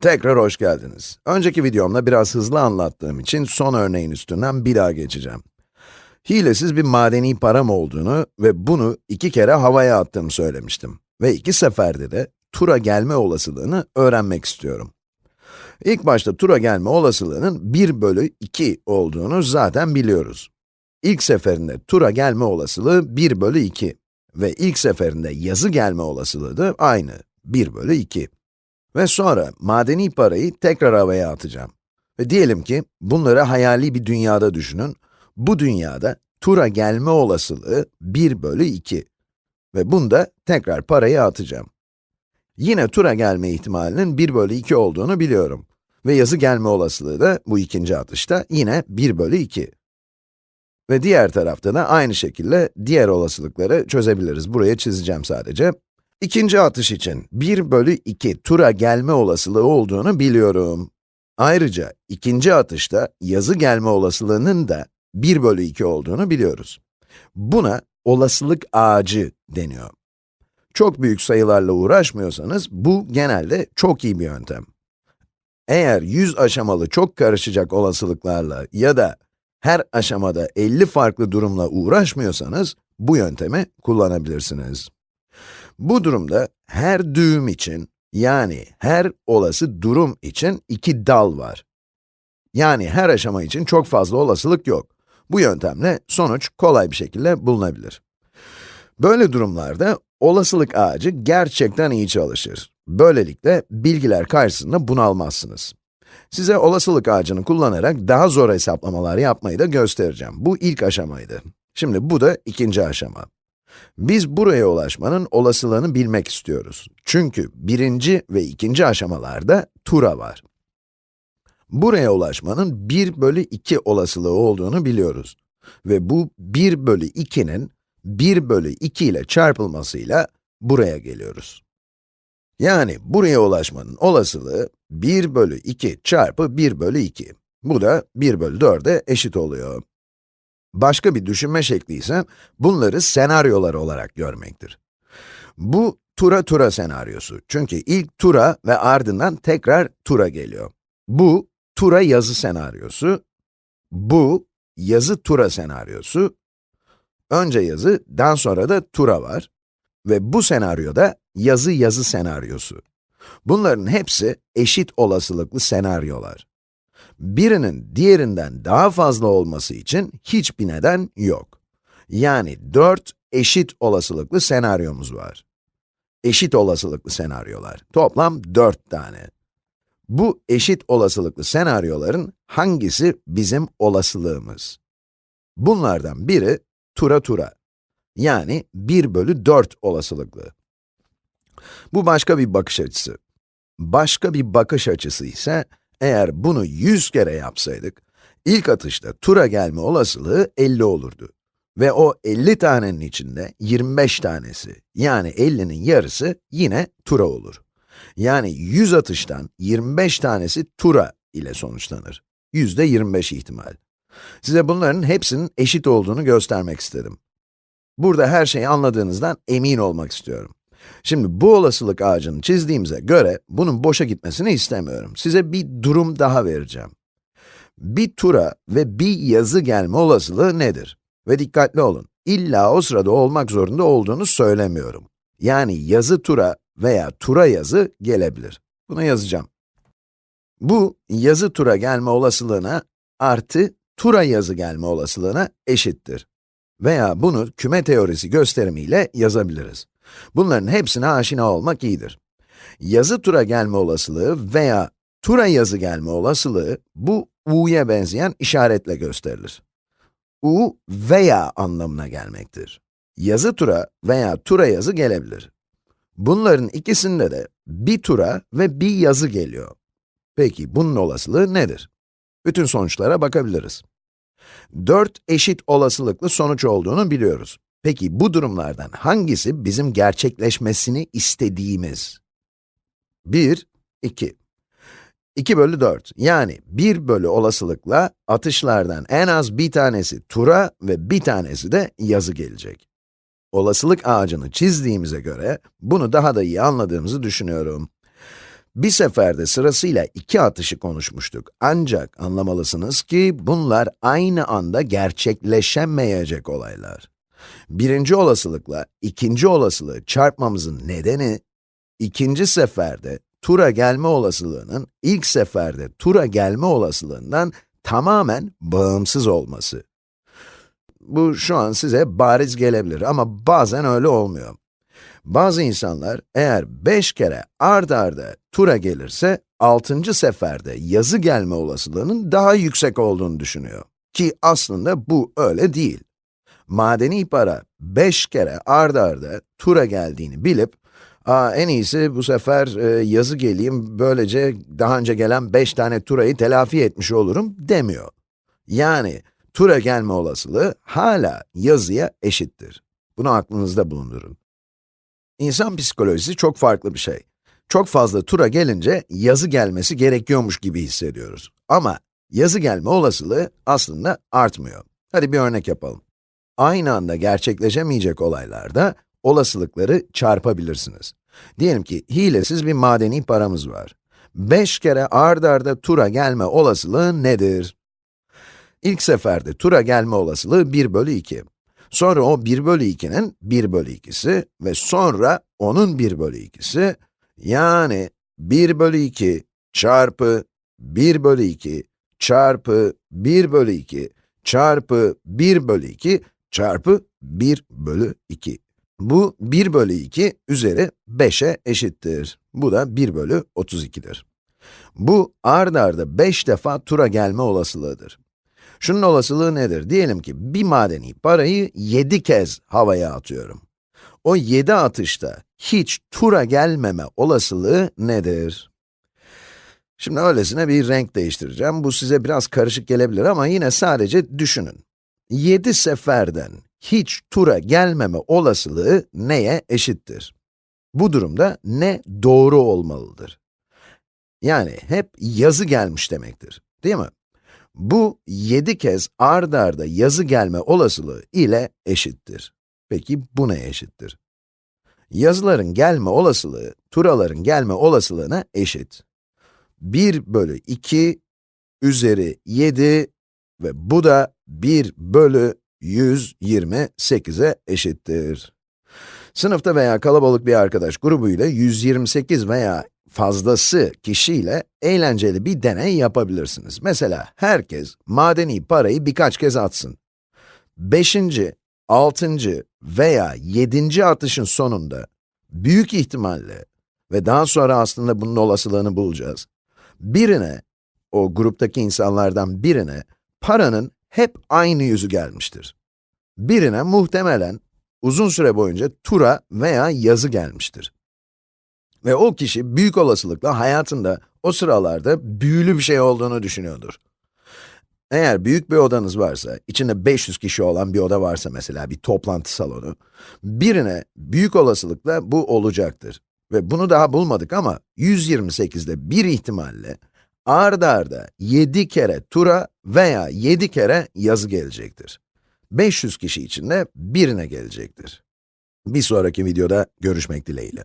Tekrar hoş geldiniz. Önceki videomda biraz hızlı anlattığım için son örneğin üstünden bir daha geçeceğim. Hilesiz bir madeni param olduğunu ve bunu iki kere havaya attığımı söylemiştim. Ve iki seferde de tura gelme olasılığını öğrenmek istiyorum. İlk başta tura gelme olasılığının 1 bölü 2 olduğunu zaten biliyoruz. İlk seferinde tura gelme olasılığı 1 bölü 2 ve ilk seferinde yazı gelme olasılığı da aynı, 1 bölü 2. Ve sonra madeni parayı tekrar havaya atacağım. Ve diyelim ki bunları hayali bir dünyada düşünün. Bu dünyada tura gelme olasılığı 1 bölü 2. Ve bunda tekrar parayı atacağım. Yine tura gelme ihtimalinin 1 bölü 2 olduğunu biliyorum. Ve yazı gelme olasılığı da bu ikinci atışta yine 1 bölü 2. Ve diğer tarafta da aynı şekilde diğer olasılıkları çözebiliriz. Buraya çizeceğim sadece. İkinci atış için 1 bölü 2 tura gelme olasılığı olduğunu biliyorum. Ayrıca ikinci atışta yazı gelme olasılığının da 1 bölü 2 olduğunu biliyoruz. Buna olasılık ağacı deniyor. Çok büyük sayılarla uğraşmıyorsanız bu genelde çok iyi bir yöntem. Eğer 100 aşamalı çok karışacak olasılıklarla ya da her aşamada 50 farklı durumla uğraşmıyorsanız bu yöntemi kullanabilirsiniz. Bu durumda her düğüm için, yani her olası durum için iki dal var. Yani her aşama için çok fazla olasılık yok. Bu yöntemle sonuç kolay bir şekilde bulunabilir. Böyle durumlarda olasılık ağacı gerçekten iyi çalışır. Böylelikle bilgiler karşısında bunalmazsınız. Size olasılık ağacını kullanarak daha zor hesaplamalar yapmayı da göstereceğim. Bu ilk aşamaydı. Şimdi bu da ikinci aşama. Biz buraya ulaşmanın olasılığını bilmek istiyoruz. Çünkü birinci ve ikinci aşamalarda tura var. Buraya ulaşmanın 1 bölü 2 olasılığı olduğunu biliyoruz. Ve bu 1 bölü 2'nin 1 bölü 2 ile çarpılmasıyla buraya geliyoruz. Yani buraya ulaşmanın olasılığı 1 bölü 2 çarpı 1 bölü 2. Bu da 1 bölü 4'e eşit oluyor. Başka bir düşünme şekli ise bunları senaryolar olarak görmektir. Bu tura tura senaryosu. Çünkü ilk tura ve ardından tekrar tura geliyor. Bu tura yazı senaryosu. Bu yazı tura senaryosu. Önce yazı, daha sonra da tura var. Ve bu senaryoda yazı yazı senaryosu. Bunların hepsi eşit olasılıklı senaryolar. Birinin diğerinden daha fazla olması için hiçbir neden yok. Yani 4 eşit olasılıklı senaryomuz var. Eşit olasılıklı senaryolar. Toplam 4 tane. Bu eşit olasılıklı senaryoların hangisi bizim olasılığımız? Bunlardan biri tura tura. Yani 1 bölü 4 olasılıklı. Bu başka bir bakış açısı. Başka bir bakış açısı ise, eğer bunu 100 kere yapsaydık, ilk atışta tura gelme olasılığı 50 olurdu. Ve o 50 tanenin içinde 25 tanesi, yani 50'nin yarısı yine tura olur. Yani 100 atıştan 25 tanesi tura ile sonuçlanır. Yüzde 25 ihtimal. Size bunların hepsinin eşit olduğunu göstermek istedim. Burada her şeyi anladığınızdan emin olmak istiyorum. Şimdi bu olasılık ağacını çizdiğimize göre bunun boşa gitmesini istemiyorum. Size bir durum daha vereceğim. Bir tura ve bir yazı gelme olasılığı nedir? Ve dikkatli olun, illa o sırada olmak zorunda olduğunu söylemiyorum. Yani yazı tura veya tura yazı gelebilir. Bunu yazacağım. Bu, yazı tura gelme olasılığına artı tura yazı gelme olasılığına eşittir. Veya bunu küme teorisi gösterimiyle yazabiliriz. Bunların hepsine aşina olmak iyidir. Yazı tura gelme olasılığı veya tura yazı gelme olasılığı, bu u'ya benzeyen işaretle gösterilir. u veya anlamına gelmektir. Yazı tura veya tura yazı gelebilir. Bunların ikisinde de bir tura ve bir yazı geliyor. Peki bunun olasılığı nedir? Bütün sonuçlara bakabiliriz. 4 eşit olasılıklı sonuç olduğunu biliyoruz. Peki bu durumlardan hangisi bizim gerçekleşmesini istediğimiz? 1, 2. 2 bölü 4, yani 1 bölü olasılıkla atışlardan en az bir tanesi tura ve bir tanesi de yazı gelecek. Olasılık ağacını çizdiğimize göre, bunu daha da iyi anladığımızı düşünüyorum. Bir seferde sırasıyla iki atışı konuşmuştuk. Ancak anlamalısınız ki bunlar aynı anda gerçekleşemeyecek olaylar. Birinci olasılıkla ikinci olasılığı çarpmamızın nedeni, ikinci seferde tura gelme olasılığının ilk seferde tura gelme olasılığından tamamen bağımsız olması. Bu şu an size bariz gelebilir ama bazen öyle olmuyor. Bazı insanlar eğer 5 kere ard arda tura gelirse, 6. seferde yazı gelme olasılığının daha yüksek olduğunu düşünüyor. Ki aslında bu öyle değil. Madeni para 5 kere ard arda tura geldiğini bilip, Aa, en iyisi bu sefer e, yazı geleyim, böylece daha önce gelen 5 tane turayı telafi etmiş olurum demiyor. Yani, tura gelme olasılığı hala yazıya eşittir. Bunu aklınızda bulundurun. İnsan psikolojisi çok farklı bir şey. Çok fazla tura gelince yazı gelmesi gerekiyormuş gibi hissediyoruz. Ama yazı gelme olasılığı aslında artmıyor. Hadi bir örnek yapalım. Aynı anda gerçekleşemeyecek olaylarda olasılıkları çarpabilirsiniz. Diyelim ki hilesiz bir madeni paramız var. 5 kere ard arda tura gelme olasılığı nedir? İlk seferde tura gelme olasılığı 1 bölü 2. Sonra o 1 bölü 2'nin 1 bölü 2'si ve sonra onun 1 bölü 2'si, yani 1 bölü 2 çarpı 1 bölü 2 çarpı 1 bölü 2 çarpı 1 bölü 2 çarpı 1 bölü 2. Bu 1 bölü 2 üzeri 5'e eşittir. Bu da 1 bölü 32'dir. Bu ard arda 5 defa tura gelme olasılığıdır. Şunun olasılığı nedir? Diyelim ki bir madeni parayı 7 kez havaya atıyorum. O 7 atışta hiç tura gelmeme olasılığı nedir? Şimdi öylesine bir renk değiştireceğim. Bu size biraz karışık gelebilir ama yine sadece düşünün. 7 seferden hiç tura gelmeme olasılığı neye eşittir? Bu durumda ne doğru olmalıdır? Yani hep yazı gelmiş demektir, değil mi? Bu 7 kez ard arda yazı gelme olasılığı ile eşittir. Peki bu neye eşittir? Yazıların gelme olasılığı, turaların gelme olasılığına eşit. 1 bölü 2 üzeri 7 ve bu da 1 bölü 128'e eşittir. Sınıfta veya kalabalık bir arkadaş grubuyla 128 veya fazlası kişiyle eğlenceli bir deney yapabilirsiniz. Mesela herkes madeni parayı birkaç kez atsın. Beşinci, altıncı veya yedinci atışın sonunda büyük ihtimalle ve daha sonra aslında bunun olasılığını bulacağız. Birine, o gruptaki insanlardan birine paranın hep aynı yüzü gelmiştir. Birine muhtemelen uzun süre boyunca tura veya yazı gelmiştir. Ve o kişi büyük olasılıkla hayatında o sıralarda büyülü bir şey olduğunu düşünüyordur. Eğer büyük bir odanız varsa, içinde 500 kişi olan bir oda varsa mesela bir toplantı salonu, birine büyük olasılıkla bu olacaktır. Ve bunu daha bulmadık ama 128'de bir ihtimalle arda arda 7 kere tura veya 7 kere yazı gelecektir. 500 kişi içinde birine gelecektir. Bir sonraki videoda görüşmek dileğiyle.